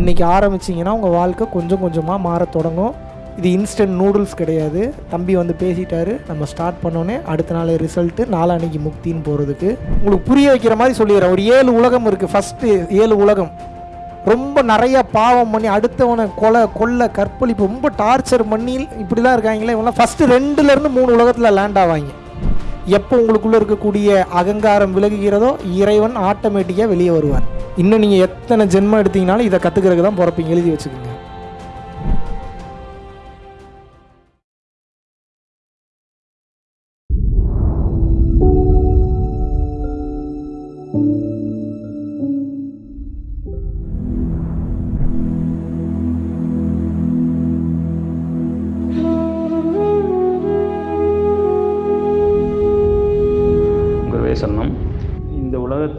இன்றைக்கி ஆரம்பிச்சிங்கன்னா உங்கள் வாழ்க்கை கொஞ்சம் கொஞ்சமாக மாறத் தொடங்கும். இது இன்ஸ்டன்ட் நூடுல்ஸ் கிடையாது. தம்பி வந்து பேசிட்டாரு. நம்ம ஸ்டார்ட் பண்ணோன்னே அடுத்த நாள் ரிசல்ட்டு நாளானிக்கு முக்தின்னு போகிறதுக்கு உங்களுக்கு புரிய வைக்கிற மாதிரி சொல்லிடுறேன். ஒரு ஏழு உலகம் இருக்குது ஃபஸ்ட்டு ஏழு உலகம். ரொம்ப நிறைய பாவம் பண்ணி அடுத்தவனை கொலை கொள்ளை கற்பழிப்பு ரொம்ப டார்ச்சர் பண்ணி இப்படிலாம் இருக்காங்களே இவங்களாம் ஃபஸ்ட்டு ரெண்டுலேருந்து மூணு உலகத்தில் லேண்ட் ஆவாங்க. எப்போ உங்களுக்குள்ளே இருக்கக்கூடிய அகங்காரம் விலகுகிறதோ இறைவன் ஆட்டோமேட்டிக்காக வெளியே வருவார். இன்னும் நீங்கள் எத்தனை ஜென்மம் எடுத்தீங்கனாலும் இதை கற்றுக்கிறதுக்கு தான் பிறப்பீங்க. எழுதி வச்சுக்கோங்க.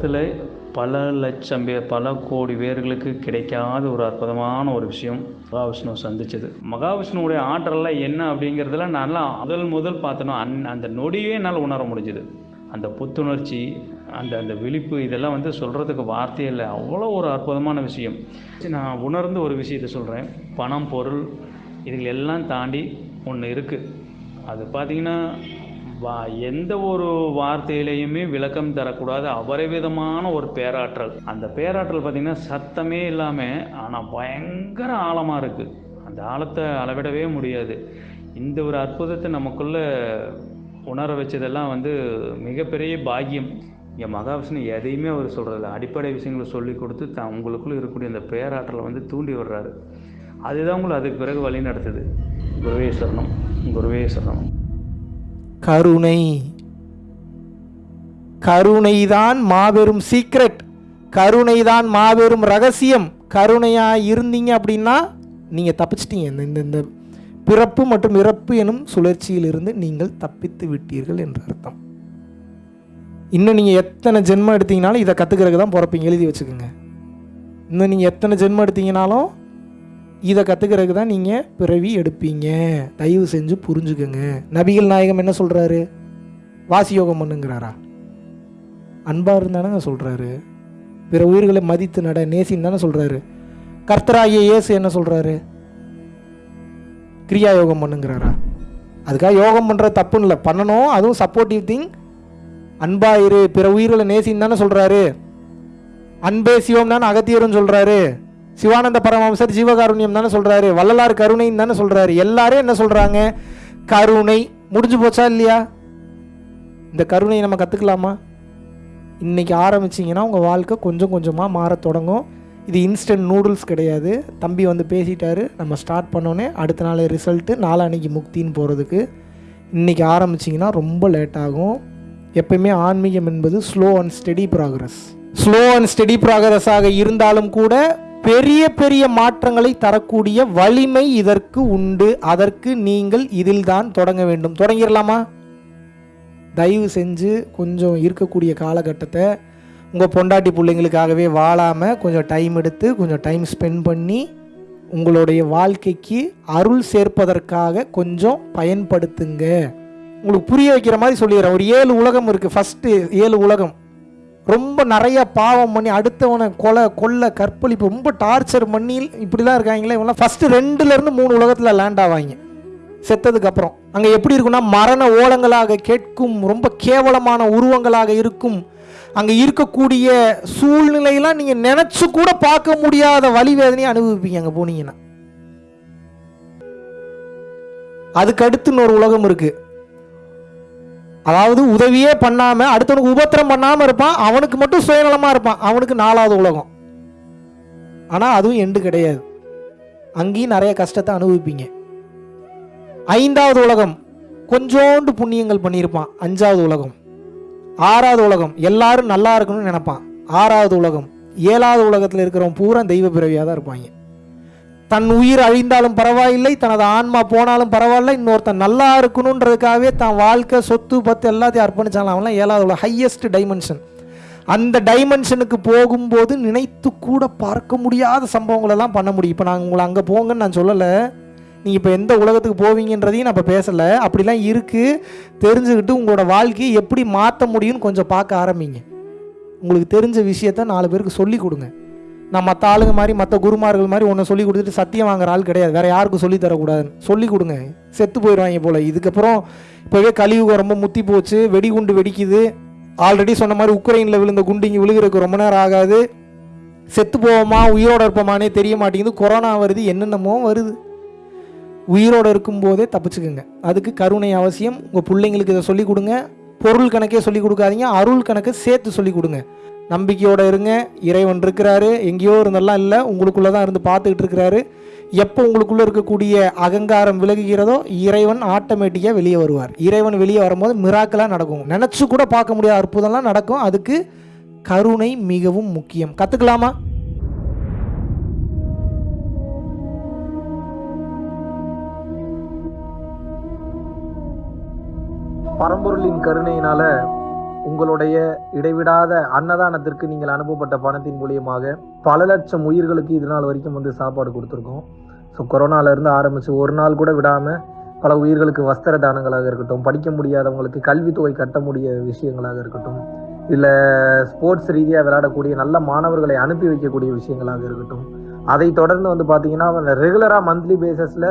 உலகத்தில் பல லட்சம் பேர் பல கோடி பேர்களுக்கு கிடைக்காத ஒரு அற்புதமான ஒரு விஷயம் மகாவிஷ்ணு சந்திச்சது. மகாவிஷ்ணுவோடைய ஆற்றல்லாம் என்ன அப்படிங்கிறதுல நல்லா முதல் முதல் பார்த்தனோ அந் அந்த நொடியே என்னால் உணர முடிஞ்சுது. அந்த புத்துணர்ச்சி அந்த அந்த விழிப்பு இதெல்லாம் வந்து சொல்கிறதுக்கு வார்த்தையே இல்லை. அவ்வளோ ஒரு அற்புதமான விஷயம். நான் உணர்ந்த ஒரு விஷயத்தை சொல்கிறேன் பணம் பொருள் இதுகள் எல்லாம் தாண்டி ஒன்று இருக்குது அது பார்த்திங்கன்னா வா எந்த ஒரு வார்த்தையிலையுமே விளக்கம் தரக்கூடாது. அபரிவிதமான ஒரு பேராற்றல். அந்த பேராற்றல் பார்த்திங்கன்னா சத்தமே இல்லாமல் ஆனால் பயங்கர ஆழமாக இருக்குது அந்த ஆழத்தை அளவிடவே முடியாது. இந்த ஒரு அற்புதத்தை நமக்குள்ளே உணர வச்சதெல்லாம் வந்து மிகப்பெரிய பாக்கியம். இங்கே மகாவிஷ்ணு எதையுமே அவர் சொல்கிறதில்ல அடிப்படை விஷயங்களை சொல்லி கொடுத்து தான் உங்களுக்குள்ளே இருக்கக்கூடிய அந்த பேராற்றலை வந்து தூண்டி விடுறாரு. அதுதான் உங்களை அதுக்கு பிறகு வழி நடத்துது. குருவேஸ்வரணம் குருவேஸ்வரணம் கருணை. கருணைதான் மாபெரும் சீக்ரெட் கருணைதான் மாபெரும் ரகசியம். கருணையாக இருந்தீங்க அப்படின்னா நீங்கள் தப்பிச்சிட்டீங்க. இந்த இந்த இந்த பிறப்பு மற்றும் இறப்பு எனும் சுழற்சியிலிருந்து நீங்கள் தப்பித்து விட்டீர்கள் என்று அர்த்தம். இன்னும் நீங்கள் எத்தனை ஜென்மம் எடுத்தீங்கனாலும் இதை கற்றுக்கிறதுக்கு தான் பிறப்பீங்க. எழுதி வச்சுக்கோங்க. இன்னும் நீங்கள் எத்தனை ஜென்மம் எடுத்தீங்கனாலும் இதை கற்றுக்கிறதுக்கு தான் நீங்கள் பிறவி எடுப்பீங்க. தயவு செஞ்சு புரிஞ்சுக்கோங்க. நபிகள் நாயகம் என்ன சொல்கிறாரு வாசி யோகம் பண்ணுங்கிறாரா? அன்பாக இருந்தானங்க சொல்கிறாரு பிற உயிர்களை மதித்து நட நேசின்னு தானே சொல்கிறாரு கர்த்தராகிய இயேசு என்ன சொல்கிறாரு கிரியா யோகம் பண்ணுங்கிறாரா? அதுக்காக யோகம் பண்ணுற தப்புன்னு இல்லை. பண்ணணும் அதுவும் சப்போர்ட்டிவ் திங் அன்பாயிரு பிற உயிர்களை நேசின்னு தானே சொல்கிறாரு அன்பே சிவம் தானே அகத்தியரும் சொல்கிறாரு சிவானந்த பரமஹம்சர் ஜீவகாருண்யம் தானே சொல்கிறாரு வள்ளலார் கருணைன்னு தானே சொல்கிறாரு எல்லாரும் என்ன சொல்கிறாங்க கருணை முடிஞ்சு போச்சா இல்லையா? இந்த கருணையை நம்ம கற்றுக்கலாமா இன்றைக்கி ஆரம்பிச்சிங்கன்னா உங்கள் வாழ்க்கை கொஞ்சம் கொஞ்சமாக மாற தொடங்கும். இது இன்ஸ்டன்ட் நூடுல்ஸ் கிடையாது. தம்பி வந்து பேசிட்டாரு. நம்ம ஸ்டார்ட் பண்ணோன்னே அடுத்த நாள் ரிசல்ட்டு நாளான்னைக்கு முக்தின்னு போகிறதுக்கு இன்றைக்கி ஆரம்பிச்சிங்கன்னா ரொம்ப லேட் ஆகும். எப்பயுமே ஆன்மீகம் என்பது slow and steady progress slow and steady ப்ராக்ரஸாக இருந்தாலும் கூட பெரிய பெரிய மாற்றங்களை தரக்கூடிய வலிமை இதற்கு உண்டு. அதற்கு நீங்கள் இதில்தான் தொடங்க வேண்டும். தொடங்கிடலாமா? தயவு செஞ்சு கொஞ்சம் இருக்கக்கூடிய காலகட்டத்தை உங்கள் பொண்டாட்டி பிள்ளைங்களுக்காகவே வாழாமல் கொஞ்சம் டைம் எடுத்து கொஞ்சம் டைம் ஸ்பெண்ட் பண்ணி உங்களுடைய வாழ்க்கைக்கு அருள் சேர்ப்பதற்காக கொஞ்சம் பயன்படுத்துங்க. உங்களுக்கு புரிய வைக்கிற மாதிரி சொல்லிடுறேன். ஒரு ஏழு உலகம் இருக்குது ஃபஸ்ட்டு ஏழு உலகம். ரொம்ப நிறைய பாவம் பண்ணி அடுத்தவனை கொலை கொல்லை கற்பழிப்பு ரொம்ப டார்ச்சர் பண்ணி இப்படிலாம் இருக்காங்களே இவங்களாம் ஃபஸ்ட்டு ரெண்டுலேருந்து மூணு உலகத்தில் லேண்ட் ஆவாங்க. செத்ததுக்கு அப்புறம். அங்கே எப்படி இருக்குன்னா மரண ஓலங்களாக கேட்கும் ரொம்ப கேவலமான உருவங்களாக இருக்கும். அங்கே இருக்கக்கூடிய சூழ்நிலையெல்லாம் நீங்கள் நினச்சி கூட பார்க்க முடியாத வழிவேதனையை அனுபவிப்பீங்க அங்கே போனீங்கன்னா. அதுக்கடுத்து இன்னொரு உலகம் இருக்குது அதாவது உதவியே பண்ணாமல் அடுத்தவனுக்கு உபத்திரம் பண்ணாமல் இருப்பான் அவனுக்கு மட்டும் சுயநலமாக இருப்பான். அவனுக்கு நாலாவது உலகம். ஆனால் அதுவும் எண்டு கிடையாது. அங்கேயும் நிறைய கஷ்டத்தை அனுபவிப்பீங்க. ஐந்தாவது உலகம் கொஞ்சோண்டு புண்ணியங்கள் பண்ணியிருப்பான். அஞ்சாவது உலகம். ஆறாவது உலகம் எல்லாரும் நல்லா இருக்கணும்னு நினைப்பான். ஆறாவது உலகம் ஏழாவது உலகத்தில் இருக்கிறவன் பூரா தெய்வ பிறவியாக தான் இருப்பாங்க. தன் உயிர் அழிந்தாலும் பரவாயில்லை தனது ஆன்மா போனாலும் பரவாயில்ல இன்னொருத்தன் நல்லா இருக்கணுன்றதுக்காகவே தான் வாழ்க்கை சொத்து பத்து எல்லாத்தையும் அர்ப்பணிச்சாலும் அவன்லாம் ஏழாவது ஹையஸ்ட் டைமென்ஷன் அந்த டைமென்ஷனுக்கு போகும்போது நினைத்து கூட பார்க்க முடியாத சம்பவங்களெல்லாம் பண்ண முடியும். இப்போ நாங்கள் உங்களை அங்கே போங்கன்னு நான் சொல்லலை. நீங்கள் இப்போ எந்த உலகத்துக்கு போவீங்கன்றதையும் நான் இப்போ பேசலை. அப்படிலாம் இருக்குது தெரிஞ்சுக்கிட்டு உங்களோட வாழ்க்கையை எப்படி மாற்ற முடியும்னு கொஞ்சம் பார்க்க ஆரம்பிங்க. உங்களுக்கு தெரிஞ்ச விஷயத்த நாலு பேருக்கு சொல்லி கொடுங்க. நான் மற்ற ஆளுங்க மாதிரி மற்ற குருமார்கள் மாதிரி ஒன்று சொல்லி கொடுத்துட்டு சத்தியம் வாங்குற ஆள் கிடையாது. வேற யாருக்கும் சொல்லி தரக்கூடாதுன்னு. சொல்லி கொடுங்க. செத்து போயிடுவாங்க போல. இதுக்கப்புறம் இப்போவே கலியுகம் ரொம்ப முத்தி போச்சு. வெடிகுண்டு வெடிக்குது. ஆல்ரெடி சொன்ன மாதிரி உக்ரைனில் விழுந்த குண்டு இங்கே விழுகிறதுக்கு ரொம்ப நேரம் ஆகாது. செத்து போவோமா? உயிரோட இருப்போமானே தெரிய மாட்டேங்குது. கொரோனா வருது. என்னென்னமோ வருது. உயிரோட இருக்கும்போதே தப்பிச்சுக்குங்க. அதுக்கு கருணை அவசியம். உங்கள் பிள்ளைங்களுக்கு இதை சொல்லிக் கொடுங்க. பொருள் கணக்கே சொல்லிக் கொடுக்காதீங்க அருள் கணக்கு சேர்த்து சொல்லிக் கொடுங்க. நம்பிக்கையோடு இருங்க இறைவன் இருக்கிறாரு எங்கேயோ இருந்தெல்லாம் இல்லை உங்களுக்குள்ளே தான் இருந்து பார்த்துக்கிட்டு இருக்கிறாரு. எப்போ உங்களுக்குள்ளே இருக்கக்கூடிய அகங்காரம் விலகுகிறதோ இறைவன் ஆட்டோமேட்டிக்காக வெளியே வருவார். இறைவன் வெளியே வரும்போது மிராக்கலாக நடக்கும். நினச்சி கூட பார்க்க முடியாத அற்புதம்லாம் நடக்கும். அதுக்கு கருணை மிகவும் முக்கியம். கற்றுக்கலாமா பரம்பொருளின் கருணையினால உங்களுடைய இடைவிடாத அன்னதானத்திற்கு நீங்கள் அனுப்பப்பட்ட பணத்தின் மூலியமாக பல லட்சம் உயிர்களுக்கு இது நாள் வரைக்கும் வந்து சாப்பாடு கொடுத்துருக்கோம். ஸோ கொரோனாலேருந்து ஆரம்பித்து ஒரு நாள் கூட விடாமல் பல உயிர்களுக்கு வஸ்திர தானங்களாக இருக்கட்டும் படிக்க முடியாதவங்களுக்கு கல்வித்தொகை கட்ட முடிய விஷயங்களாக இருக்கட்டும் இல்லை ஸ்போர்ட்ஸ் ரீதியாக விளையாடக்கூடிய நல்ல மாணவர்களை அனுப்பி வைக்கக்கூடிய விஷயங்களாக இருக்கட்டும் அதை தொடர்ந்து வந்து பார்த்தீங்கன்னா ரெகுலராக மந்த்லி பேசிஸில்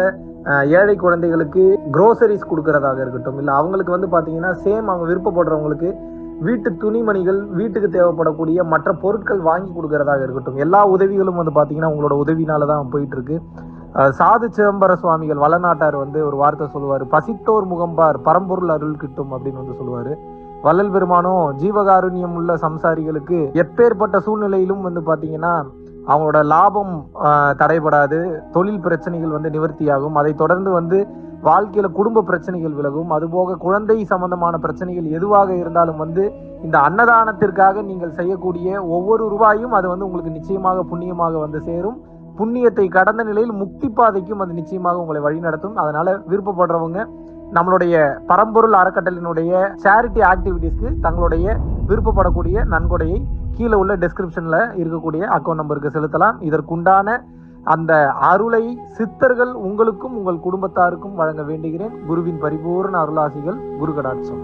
ஏழை குழந்தைகளுக்கு குரோசரிஸ் கொடுக்கறதாக இருக்கட்டும் இல்லை அவங்களுக்கு வந்து பார்த்தீங்கன்னா சேம் அவங்க விருப்பப்படுறவங்களுக்கு வீட்டு துணிமணிகள் வீட்டுக்கு தேவைப்படக்கூடிய மற்ற பொருட்கள் வாங்கி கொடுக்கறதாக இருக்கட்டும் எல்லா உதவிகளும் வந்து பார்த்தீங்கன்னா உங்களோட உதவினால தான் போயிட்டு இருக்கு சாது சிதம்பர சுவாமிகள் வளநாட்டார் வந்து ஒரு வார்த்தை சொல்லுவார் பசித்தோர் முகம்பார் பரம்பொருள் அருள் கிட்டும் அப்படின்னு வந்து சொல்லுவார். வள்ளல் பெருமானும் ஜீவகாருண்யம் உள்ள சம்சாரிகளுக்கு எப்பேற்பட்ட சூழ்நிலையிலும் வந்து பார்த்தீங்கன்னா அவங்களோட லாபம் தடைபடாது. தொழில் பிரச்சனைகள் வந்து நிவர்த்தியாகும். அதை தொடர்ந்து வந்து வாழ்க்கையில குடும்ப பிரச்சனைகள் விலகும். அதுபோக குழந்தை சம்பந்தமான பிரச்சனைகள் எதுவாக இருந்தாலும் வந்து இந்த அன்னதானத்திற்காக நீங்கள் செய்யக்கூடிய ஒவ்வொரு ரூபாயும் அது வந்து உங்களுக்கு நிச்சயமாக புண்ணியமாக வந்து சேரும். புண்ணியத்தை கடந்த நிலையில் முக்தி பாதைக்கும் அது நிச்சயமாக உங்களை வழிநடத்தும் அதனால விருப்பப்படுறவங்க நம்மளுடைய பரம்பொருள் அறக்கட்டளினுடைய சேரிட்டி ஆக்டிவிட்டீஸ்க்கு தங்களுடைய விருப்பப்படக்கூடிய நன்கொடையை கீழே உள்ள டெஸ்கிரிப்ஷனில் இருக்கக்கூடிய அக்கௌண்ட் நம்பருக்கு செலுத்தலாம். இதற்குண்டான அந்த அருளை சித்தர்கள் உங்களுக்கும் உங்கள் குடும்பத்தாருக்கும் வழங்க வேண்டுகிறேன். குருவின் பரிபூர்ண அருளாசிகள் குரு கடாட்சம்